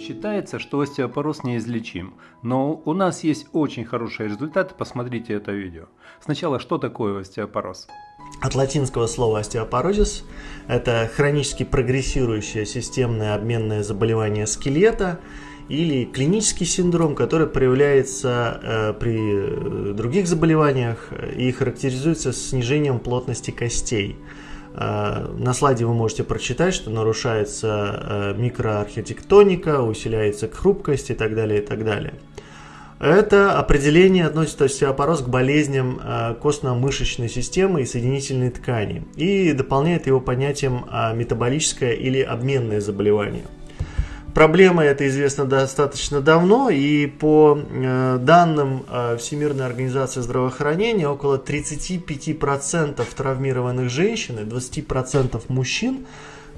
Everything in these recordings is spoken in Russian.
Считается, что остеопороз неизлечим, но у нас есть очень хорошие результаты, посмотрите это видео. Сначала, что такое остеопороз? От латинского слова остеопорозис – это хронически прогрессирующее системное обменное заболевание скелета или клинический синдром, который проявляется э, при э, других заболеваниях и характеризуется снижением плотности костей – на слайде вы можете прочитать, что нарушается э, микроархитектоника, усиляется хрупкость и так далее, и так далее. Это определение относит остеопороз к болезням э, костно-мышечной системы и соединительной ткани и дополняет его понятием метаболическое или обменное заболевание – Проблема эта известна достаточно давно, и по э, данным э, Всемирной организации здравоохранения, около 35% травмированных женщин и 20% мужчин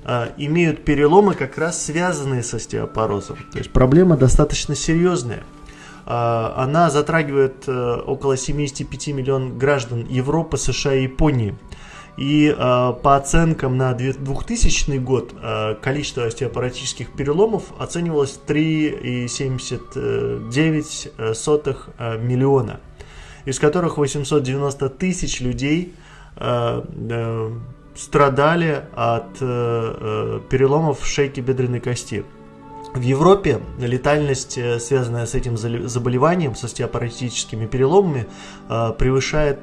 э, имеют переломы, как раз связанные с остеопорозом. То есть проблема достаточно серьезная. Она затрагивает около 75 миллионов граждан Европы, США и Японии. И э, по оценкам на 2000 год э, количество остеопаратических переломов оценивалось 3,79 э, миллиона, из которых 890 тысяч людей э, э, страдали от э, переломов шейки бедренной кости. В Европе летальность, связанная с этим заболеванием, с остеопаратическими переломами, превышает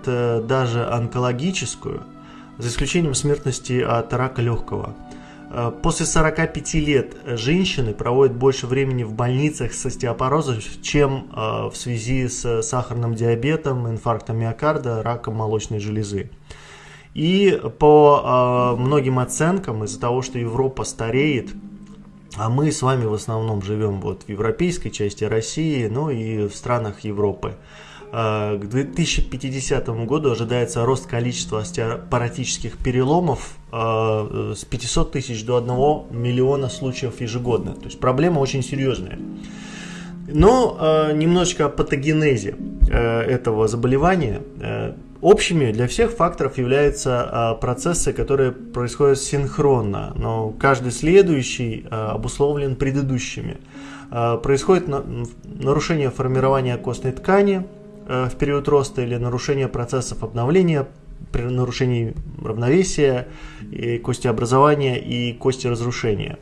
даже онкологическую – за исключением смертности от рака легкого. Э, после 45 лет женщины проводят больше времени в больницах с остеопорозом, чем э, в связи с сахарным диабетом, инфарктом миокарда, раком молочной железы. И по э, многим оценкам, из-за того, что Европа стареет, а мы с вами в основном живем вот в европейской части России, ну и в странах Европы, к 2050 году ожидается рост количества остеопаратических переломов э, с 500 тысяч до 1 миллиона случаев ежегодно. То есть проблема очень серьезная. Но э, немножечко о патогенезе этого заболевания. Общими для всех факторов являются процессы, которые происходят синхронно, но каждый следующий обусловлен предыдущими. Происходит нарушение формирования костной ткани, Э, в период роста или нарушение процессов обновления, при нарушении равновесия, и костеобразования и кости разрушения.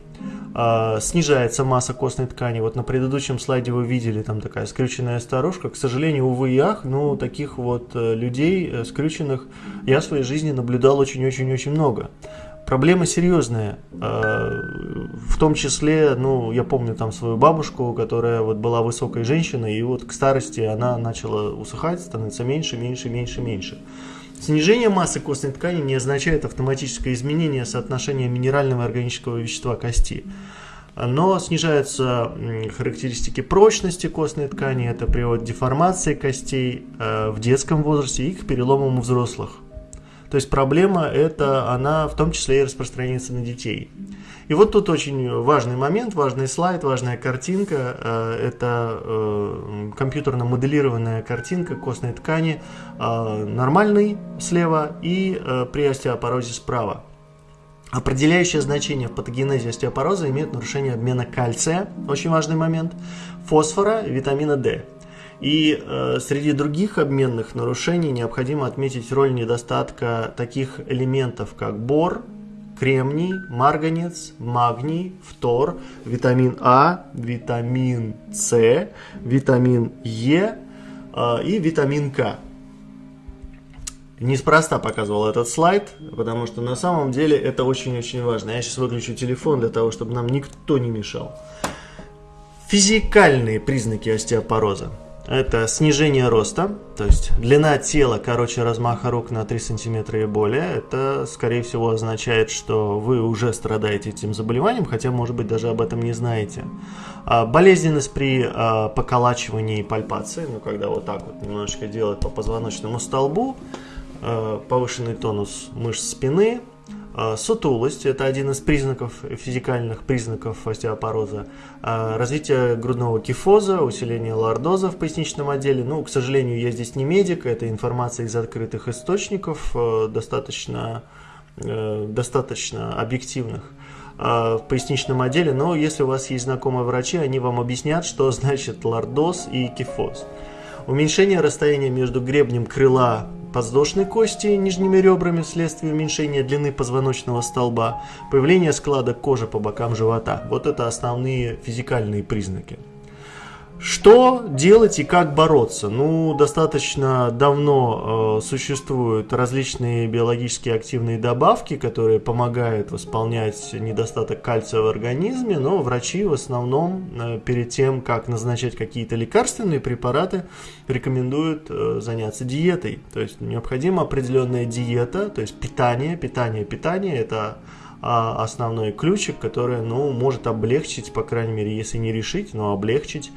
А, снижается масса костной ткани. Вот на предыдущем слайде вы видели там такая скрюченная старушка. К сожалению, увы и ах, но таких вот э, людей э, скрюченных я в своей жизни наблюдал очень-очень-очень много проблема серьезная. А, в том числе, ну, я помню там свою бабушку, которая вот была высокой женщиной, и вот к старости она начала усыхать, становится меньше, меньше, меньше, меньше. Снижение массы костной ткани не означает автоматическое изменение соотношения минерального и органического вещества кости. Но снижаются характеристики прочности костной ткани, это приводит к деформации костей э, в детском возрасте и к переломам у взрослых. То есть проблема это, она в том числе и распространяется на детей. И вот тут очень важный момент, важный слайд, важная картинка. Э, это э, компьютерно моделированная картинка костной ткани, э, нормальный слева и при остеопорозе справа. Определяющее значение в патогенезе остеопороза имеет нарушение обмена кальция, очень важный момент, фосфора, витамина D. И э, среди других обменных нарушений необходимо отметить роль недостатка таких элементов, как бор, кремний, марганец, магний, фтор, витамин А, витамин С, витамин Е э, и витамин К. Неспроста показывал этот слайд, потому что на самом деле это очень-очень важно. Я сейчас выключу телефон для того, чтобы нам никто не мешал. Физикальные признаки остеопороза это снижение роста, то есть длина тела короче размаха рук на 3 сантиметра и более. Это, скорее всего, означает, что вы уже страдаете этим заболеванием, хотя, может быть, даже об этом не знаете. А, болезненность при а, поколачивании и пальпации, ну, когда вот так вот немножечко делать по позвоночному столбу, а, повышенный тонус мышц спины – сутулость – это один из признаков, физикальных признаков остеопороза. А, развитие грудного кифоза, усиление лордоза в поясничном отделе. Ну, к сожалению, я здесь не медик, это информация из открытых источников, э, достаточно, э, достаточно объективных. в поясничном отделе, но если у вас есть знакомые врачи, они вам объяснят, что значит лордоз и кифоз. Уменьшение расстояния между гребнем крыла подвздошной кости нижними ребрами вследствие уменьшения длины позвоночного столба, появление складок кожи по бокам живота. Вот это основные физикальные признаки. Что делать и как бороться? Ну, достаточно давно э, существуют различные биологически активные добавки, которые помогают восполнять недостаток кальция в организме, но врачи в основном э, перед тем, как назначать какие-то лекарственные препараты, рекомендуют э, заняться диетой. То есть необходима определенная диета, то есть питание, питание, питание – это а, основной ключик, который ну, может облегчить, по крайней мере, если не решить, но облегчить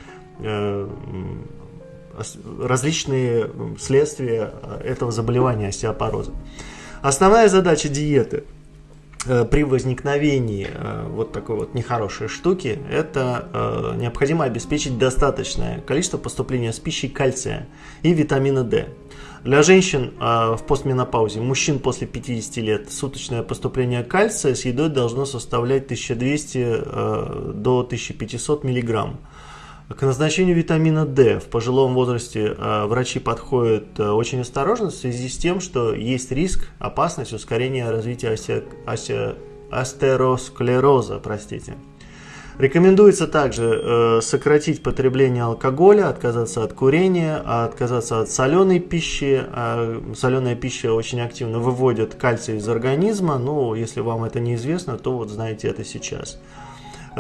различные следствия этого заболевания остеопороза. Основная задача диеты э, при возникновении э, вот такой вот нехорошей штуки, это необходимо обеспечить достаточное количество поступления с пищей кальция и витамина D. Для женщин в постменопаузе, мужчин после 50 лет, суточное поступление кальция с едой должно составлять 1200 до 1500 миллиграмм. К назначению витамина D в пожилом возрасте э, врачи подходят э, очень осторожно в связи с тем, что есть риск, опасность ускорения развития осе, осе, астеросклероза. Простите. Рекомендуется также э, сократить потребление алкоголя, отказаться от курения, отказаться от соленой пищи. Э, соленая пища очень активно выводит кальций из организма. Ну, если вам это неизвестно, то вот знаете это сейчас.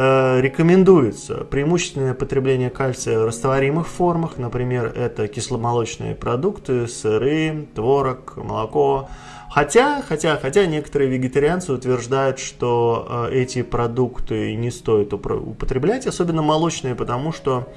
Э, рекомендуется преимущественное потребление кальция в растворимых формах, например, это кисломолочные продукты, сыры, творог, молоко. Хотя, хотя, хотя некоторые вегетарианцы утверждают, что э, эти продукты не стоит употреблять, особенно молочные, потому что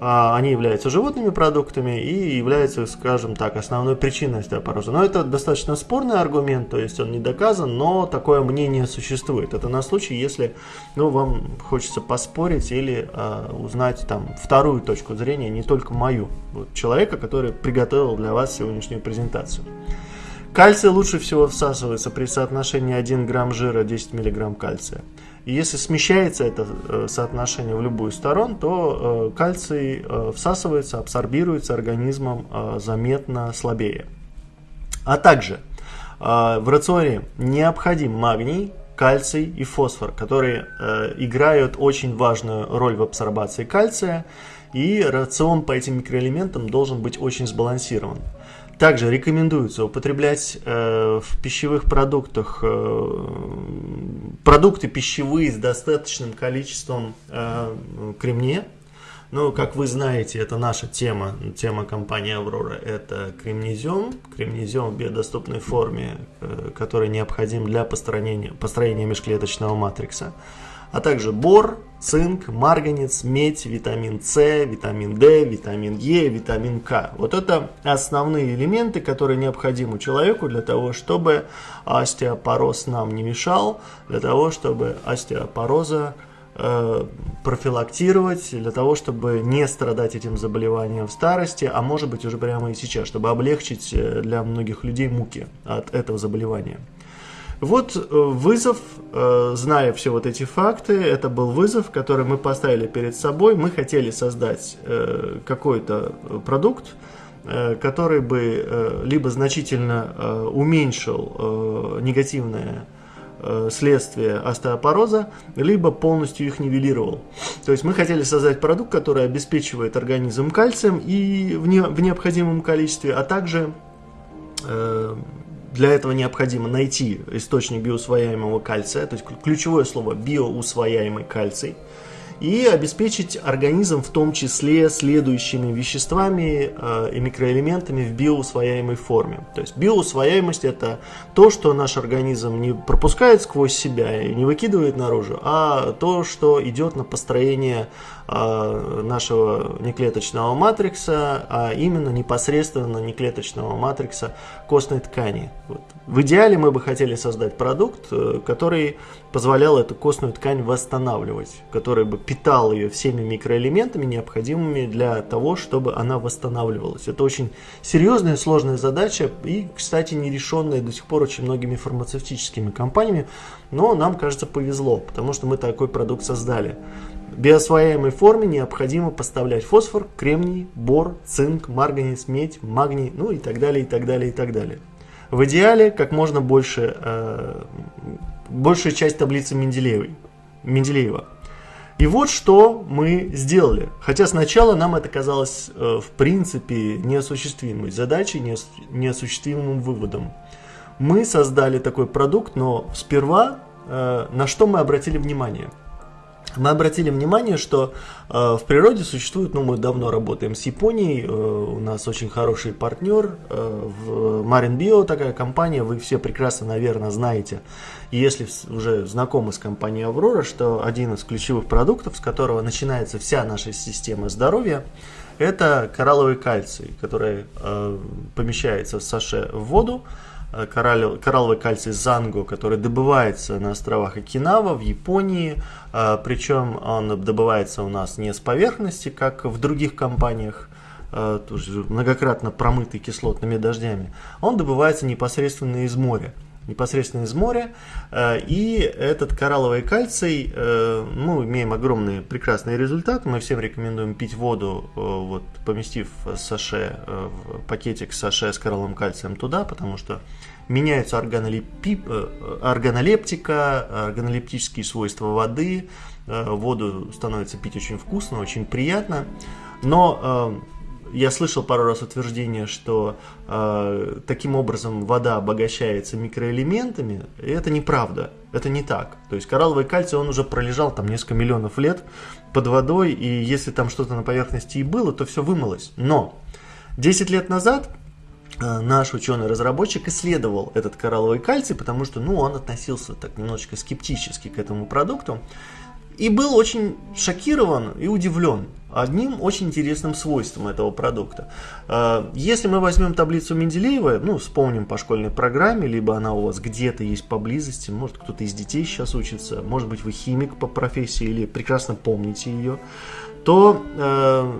они являются животными продуктами и являются, скажем так, основной причиной остеопороза. Но это достаточно спорный аргумент, то есть он не доказан, но такое мнение существует. Это на случай, если ну, вам хочется поспорить или э, узнать там вторую точку зрения, не только мою, вот, человека, который приготовил для вас сегодняшнюю презентацию. Кальций лучше всего всасывается при соотношении 1 грамм жира 10 миллиграмм кальция. И если смещается это э, соотношение в любую сторону, то э, кальций э, всасывается, абсорбируется организмом заметно слабее. А также в рационе необходим магний, кальций и фосфор, которые играют очень важную роль в абсорбации кальция, и рацион по этим микроэлементам должен быть очень сбалансирован. Также рекомендуется употреблять э, в пищевых продуктах э, продукты пищевые с достаточным количеством э, кремния. Ну, как вы знаете, это наша тема, тема компании Аврора, это кремнезем, кремнезем в биодоступной форме, э, который необходим для построения, построения межклеточного матрикса а также бор, цинк, марганец, медь, витамин С, витамин D, витамин Е, витамин К. Вот это основные элементы, которые необходимы человеку для того, чтобы остеопороз нам не мешал, для того, чтобы остеопороза э, профилактировать, для того, чтобы не страдать этим заболеванием в старости, а может быть уже прямо и сейчас, чтобы облегчить э, для многих людей муки от этого заболевания. Вот э, вызов, э, зная все вот эти факты, это был вызов, который мы поставили перед собой. Мы хотели создать э, какой-то продукт, который бы либо значительно уменьшил негативное следствие остеопороза, либо полностью их нивелировал. То есть мы хотели создать продукт, который обеспечивает организм кальцием и в, не, в необходимом количестве, а также для этого необходимо найти источник биоусвояемого кальция, то есть ключевое слово биоусвояемый кальций, и обеспечить организм в том числе следующими веществами э, и микроэлементами в биоусвояемой форме. То есть биоусвояемость это то, что наш организм не пропускает сквозь себя и не выкидывает наружу, а то, что идет на построение нашего неклеточного матрикса, а именно непосредственно неклеточного матрикса костной ткани. Вот. В идеале мы бы хотели создать продукт, э, который позволял эту костную ткань восстанавливать, который бы питал ее всеми микроэлементами, необходимыми для того, чтобы она восстанавливалась. Это очень серьезная сложная задача и, кстати, нерешенная до сих пор очень многими фармацевтическими компаниями, но нам, кажется, повезло, потому что мы такой продукт создали. Биосвояемой форме необходимо поставлять фосфор, кремний, бор, цинк, марганец, медь, магний, ну и так далее, и так далее, и так далее. В идеале как можно больше, э, большую часть таблицы Менделеевой, Менделеева. И вот что мы сделали. Хотя сначала нам это казалось э, в принципе неосуществимой задачей, неосуществимым выводом. Мы создали такой продукт, но сперва э, на что мы обратили внимание – мы обратили внимание, что э, в природе существует, ну мы давно работаем с Японией, э, у нас очень хороший партнер, э, в Marin Bio такая компания, вы все прекрасно, наверное, знаете, если уже знакомы с компанией Аврора, что один из ключевых продуктов, с которого начинается вся наша система здоровья, это коралловый кальций, который э, помещается в саше в воду, Э, коралловый кальций занго, который добывается на островах Окинава в Японии, э, причем он добывается у нас не с поверхности, как в других компаниях, э, тоже многократно промытый кислотными дождями, он добывается непосредственно из моря непосредственно из моря. И этот коралловый кальций, мы имеем огромный прекрасный результат. Мы всем рекомендуем пить воду, вот, поместив саше, в пакетик саше с коралловым кальцием туда, потому что меняются органолепи... Э, органолептика, органолептические свойства воды, э, воду становится пить очень вкусно, очень приятно, но э, я слышал пару раз утверждение, что э, таким образом вода обогащается микроэлементами, и это неправда, это не так. То есть коралловый кальций, он уже пролежал там несколько миллионов лет под водой, и если там что-то на поверхности и было, то все вымылось. Но 10 лет назад Э, наш ученый-разработчик исследовал этот коралловый кальций, потому что ну, он относился так немножечко скептически к этому продукту и был очень шокирован и удивлен одним очень интересным свойством этого продукта. Э, если мы возьмем таблицу Менделеева, ну, вспомним по школьной программе, либо она у вас где-то есть поблизости, может кто-то из детей сейчас учится, может быть вы химик по профессии или прекрасно помните ее, то э,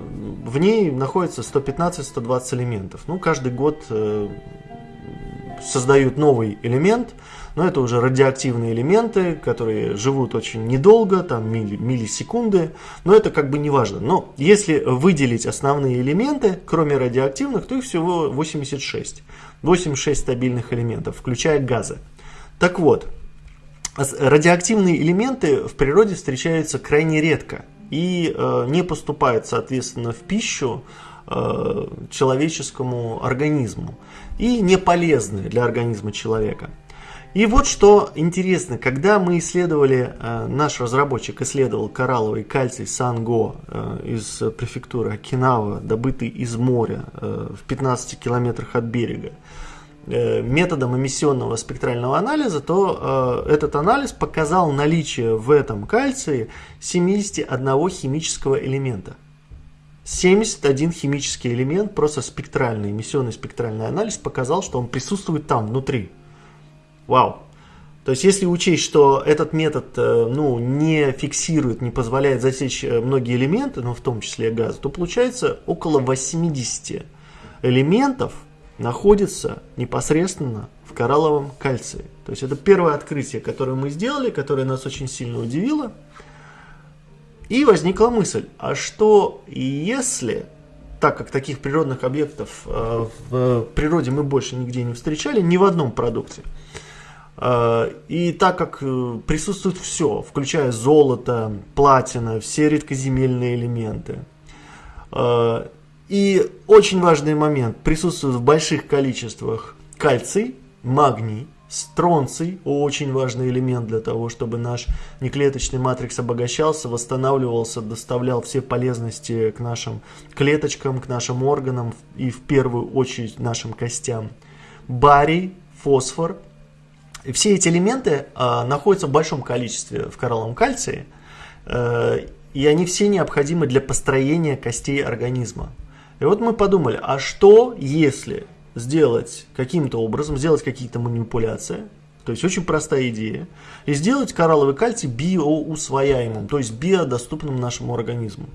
в ней находится 115-120 элементов. Ну, каждый год э, создают новый элемент, но это уже радиоактивные элементы, которые живут очень недолго, там милли, миллисекунды, но это как бы не важно. Но если выделить основные элементы, кроме радиоактивных, то их всего 86. 86 стабильных элементов, включая газы. Так вот, радиоактивные элементы в природе встречаются крайне редко – и э, не поступает, соответственно, в пищу э, человеческому организму и не полезны для организма человека. И вот что интересно, когда мы исследовали, э, наш разработчик исследовал коралловый кальций Санго э, из префектуры Окинава, добытый из моря э, в 15 километрах от берега, методом эмиссионного спектрального анализа, то этот анализ показал наличие в этом кальции 71 химического элемента. 71 химический элемент, просто спектральный, эмиссионный спектральный анализ показал, что он присутствует там, внутри. Вау! То есть, если учесть, что этот метод э, ну, не фиксирует, не позволяет засечь э, многие элементы, ну, в том числе газ, то получается около 80 элементов, находится непосредственно в коралловом кальции. То есть это первое открытие, которое мы сделали, которое нас очень сильно удивило. И возникла мысль, а что если, так как таких природных объектов э, в природе мы больше нигде не встречали, ни в одном продукте, э, и так как э, присутствует все, включая золото, платина, все редкоземельные элементы, и очень важный момент, присутствует в больших количествах кальций, магний, стронций, очень важный элемент для того, чтобы наш неклеточный матрикс обогащался, восстанавливался, доставлял все полезности к нашим клеточкам, к нашим органам и в первую очередь нашим костям. Барий, фосфор. И все эти элементы э, находятся в большом количестве в коралловом кальции. Э, и они все необходимы для построения костей организма. И вот мы подумали, а что если сделать каким-то образом, сделать какие-то манипуляции, то есть очень простая идея, и сделать коралловый кальций биоусвояемым, то есть биодоступным нашему организму.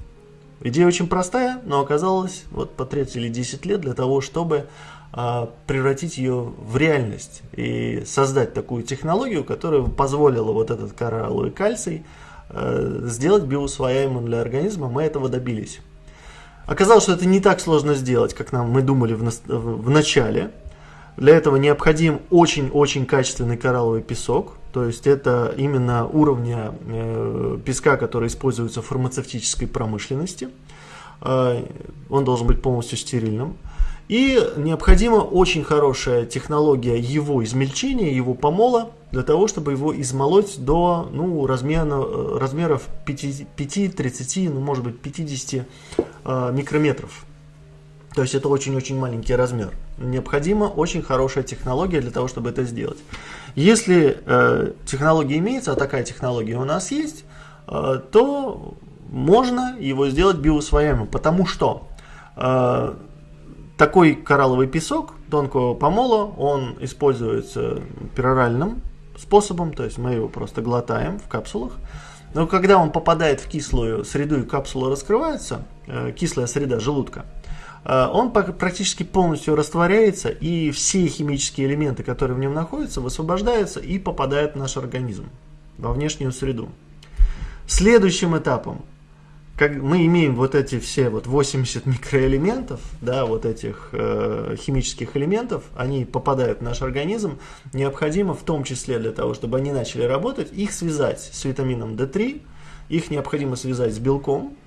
Идея очень простая, но оказалось вот потратили или 10 лет для того, чтобы а, превратить ее в реальность и создать такую технологию, которая позволила вот этот коралловый кальций а, сделать биоусвояемым для организма. Мы этого добились. Оказалось, что это не так сложно сделать, как нам мы думали в, в начале. Для этого необходим очень-очень качественный коралловый песок. То есть это именно уровня э, песка, который используется в фармацевтической промышленности. Э, он должен быть полностью стерильным. И необходима очень хорошая технология его измельчения, его помола, для того, чтобы его измолоть до ну, размера, размеров 5, 5, 30, ну, может быть 50 э, микрометров. То есть это очень-очень маленький размер. Необходима очень хорошая технология для того, чтобы это сделать. Если э, технология имеется, а такая технология у нас есть, э, то можно его сделать биосвояемым, потому что э, такой коралловый песок тонкого помола, он используется пероральным способом, то есть мы его просто глотаем в капсулах. Но когда он попадает в кислую среду и капсула раскрывается, э, кислая среда желудка, э, он практически полностью растворяется, и все химические элементы, которые в нем находятся, высвобождаются и попадают в наш организм, во внешнюю среду. Следующим этапом как мы имеем вот эти все вот 80 микроэлементов, да, вот этих э, химических элементов, они попадают в наш организм, необходимо в том числе для того, чтобы они начали работать, их связать с витамином D3, их необходимо связать с белком,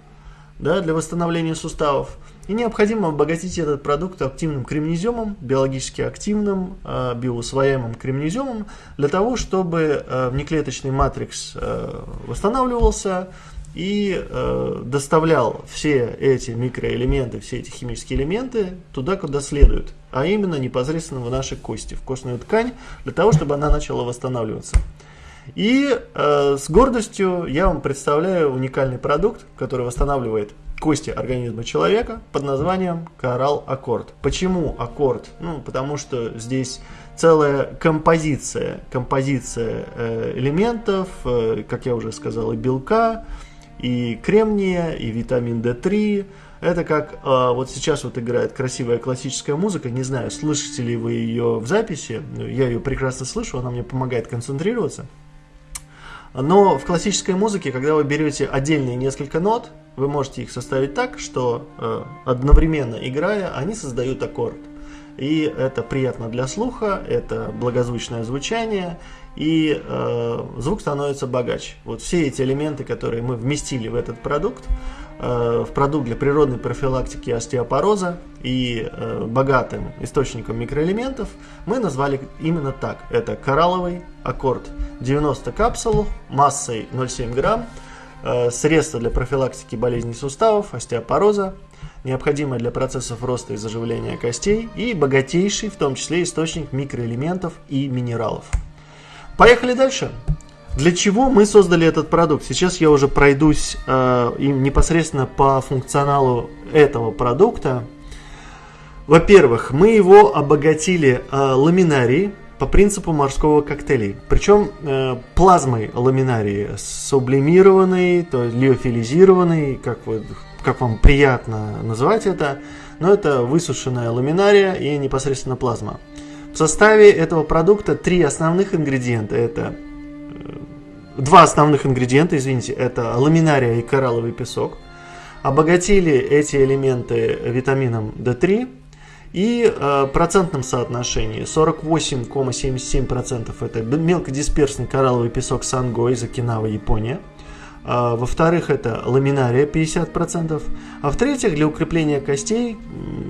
да, для восстановления суставов, и необходимо обогатить этот продукт активным кремнеземом, биологически активным, э, биоусвояемым кремнеземом, для того, чтобы э, внеклеточный матрикс э, восстанавливался, и э, доставлял все эти микроэлементы, все эти химические элементы туда, куда следует, а именно непосредственно в наши кости, в костную ткань, для того, чтобы она начала восстанавливаться. И э, с гордостью я вам представляю уникальный продукт, который восстанавливает кости организма человека под названием Коралл Аккорд. Почему аккорд? Ну, потому что здесь целая композиция, композиция э, элементов, э, как я уже сказал, и белка, и кремния, и витамин D3. Это как э, вот сейчас вот играет красивая классическая музыка. Не знаю, слышите ли вы ее в записи. Я ее прекрасно слышу, она мне помогает концентрироваться. Но в классической музыке, когда вы берете отдельные несколько нот, вы можете их составить так, что э, одновременно играя, они создают аккорд. И это приятно для слуха, это благозвучное звучание, и э, звук становится богаче. Вот все эти элементы, которые мы вместили в этот продукт, э, в продукт для природной профилактики остеопороза и э, богатым источником микроэлементов, мы назвали именно так. Это коралловый аккорд 90 капсул массой 0,7 грамм, э, средство для профилактики болезней суставов, остеопороза, необходимое для процессов роста и заживления костей и богатейший, в том числе, источник микроэлементов и минералов. Поехали дальше. Для чего мы создали этот продукт? Сейчас я уже пройдусь э, непосредственно по функционалу этого продукта. Во-первых, мы его обогатили э, ламинарией по принципу морского коктейля. Причем э, плазмой ламинарии, сублимированной, то есть лиофилизированной, как, вы, как вам приятно называть это. Но это высушенная ламинария и непосредственно плазма. В составе этого продукта три основных ингредиента. Это э, два основных ингредиента, извините, это ламинария и коралловый песок. Обогатили эти элементы витамином D3 и э, процентном соотношении 48,77% это мелкодисперсный коралловый песок Санго из Окинава, Япония. А, во-вторых, это ламинария 50%. А в-третьих, для укрепления костей,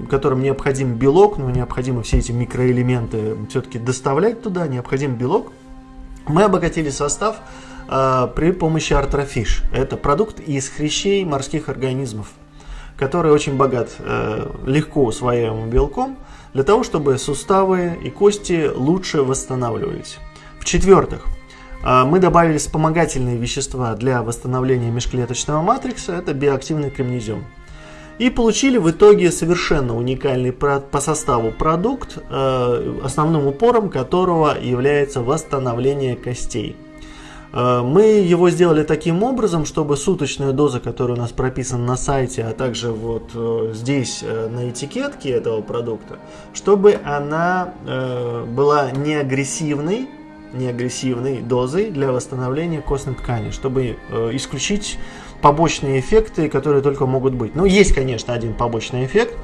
которым необходим белок, но необходимо все эти микроэлементы все-таки доставлять туда, необходим белок, мы обогатили состав э, при помощи артрофиш. Это продукт из хрящей морских организмов, который очень богат э, легко усвояемым белком, для того, чтобы суставы и кости лучше восстанавливались. В-четвертых, А, мы добавили вспомогательные вещества для восстановления межклеточного матрикса, это биоактивный кремнезем. И получили в итоге совершенно уникальный по составу продукт, э, основным упором которого является восстановление костей. Э, мы его сделали таким образом, чтобы суточная доза, которая у нас прописана на сайте, а также вот э, здесь на этикетке этого продукта, чтобы она была не агрессивной, не агрессивной дозой для восстановления костной ткани, чтобы исключить побочные эффекты, которые только могут быть. Ну, есть, конечно, один побочный эффект.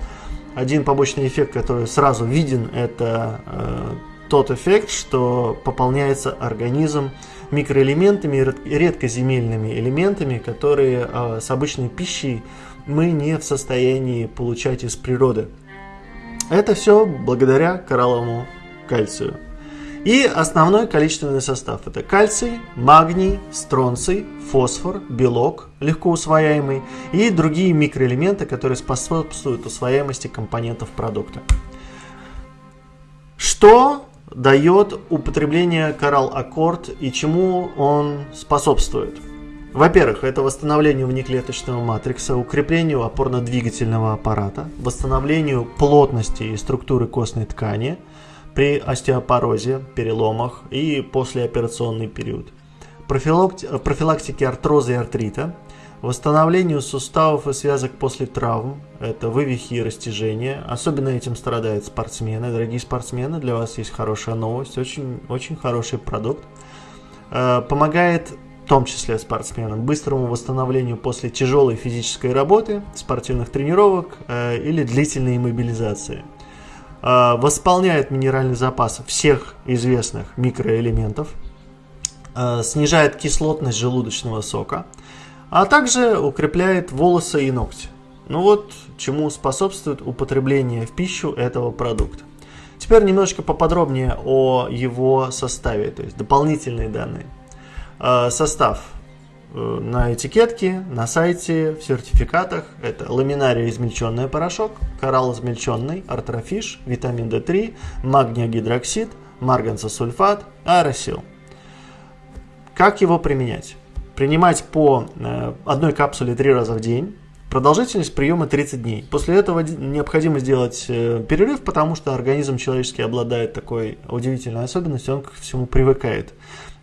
Один побочный эффект, который сразу виден, это э, тот эффект, что пополняется организм микроэлементами, редкоземельными элементами, которые э, с обычной пищей мы не в состоянии получать из природы. Это все благодаря коралловому кальцию. И основной количественный состав это кальций, магний, стронций, фосфор, белок, легко усвояемый и другие микроэлементы, которые способствуют усвояемости компонентов продукта. Что дает употребление Coral Accord и чему он способствует? Во-первых, это восстановлению внеклеточного матрикса, укреплению опорно-двигательного аппарата, восстановлению плотности и структуры костной ткани – при остеопорозе, переломах и послеоперационный период, профилактике артроза и артрита, восстановлению суставов и связок после травм, это вывихи и растяжения, особенно этим страдают спортсмены. Дорогие спортсмены, для вас есть хорошая новость, очень, очень хороший продукт. Э, помогает в том числе спортсменам, быстрому восстановлению после тяжелой физической работы, спортивных тренировок э, или длительной Э, восполняет минеральный запас всех известных микроэлементов, э, снижает кислотность желудочного сока, а также укрепляет волосы и ногти. Ну вот, чему способствует употребление в пищу этого продукта. Теперь немножко поподробнее о его составе, то есть дополнительные данные. Э, состав на этикетке, на сайте, в сертификатах. Это ламинария измельченный порошок, коралл измельченный, артрофиш, витамин D3, магниогидроксид, марганцесульфат, аэросил. Как его применять? Принимать по э, одной капсуле три раза в день. Продолжительность приема 30 дней. После этого необходимо сделать э, перерыв, потому что организм человеческий обладает такой удивительной особенностью, он к всему привыкает.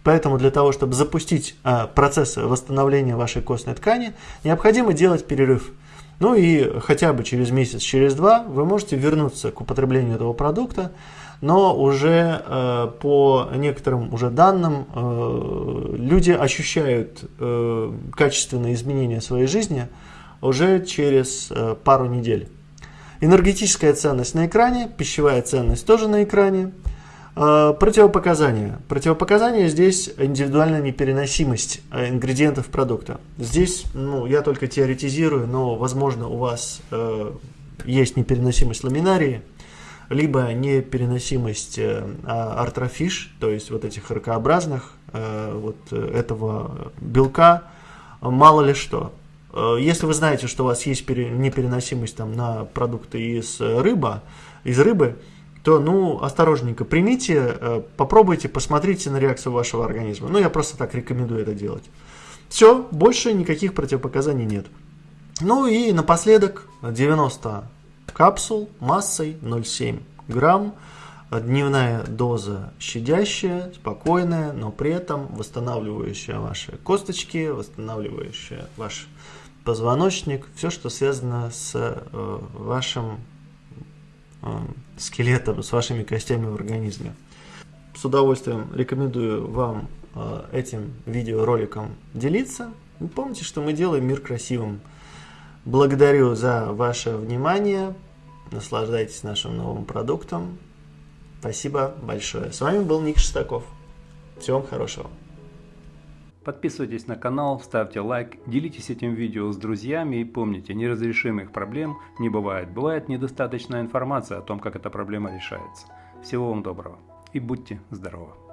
Поэтому для того, чтобы запустить а, процесс восстановления вашей костной ткани, необходимо делать перерыв. Ну и хотя бы через месяц, через два вы можете вернуться к употреблению этого продукта, но уже э, по некоторым уже данным э, люди ощущают э, качественные изменения своей жизни уже через э, пару недель. Энергетическая ценность на экране, пищевая ценность тоже на экране. Э, противопоказания. Противопоказания здесь индивидуальная непереносимость э, ингредиентов продукта. Здесь, ну, я только теоретизирую, но, возможно, у вас э, есть непереносимость ламинарии, либо непереносимость э, а, артрофиш, то есть вот этих ракообразных, э, вот этого белка, мало ли что. Э, если вы знаете, что у вас есть непереносимость там, на продукты из рыба, из рыбы, то, ну, осторожненько примите, э, попробуйте, посмотрите на реакцию вашего организма. Ну, я просто так рекомендую это делать. Все, больше никаких противопоказаний нет. Ну и напоследок 90 капсул массой 0,7 грамм. Дневная доза щадящая, спокойная, но при этом восстанавливающая ваши косточки, восстанавливающая ваш позвоночник, все, что связано с э, вашим Э, скелетом, с вашими костями в организме. С удовольствием рекомендую вам э, этим видеороликом делиться. И помните, что мы делаем мир красивым. Благодарю за ваше внимание. Наслаждайтесь нашим новым продуктом. Спасибо большое. С вами был Ник Шестаков. Всего вам хорошего. Подписывайтесь на канал, ставьте лайк, делитесь этим видео с друзьями и помните, неразрешимых проблем не бывает. Бывает недостаточная информация о том, как эта проблема решается. Всего вам доброго и будьте здоровы!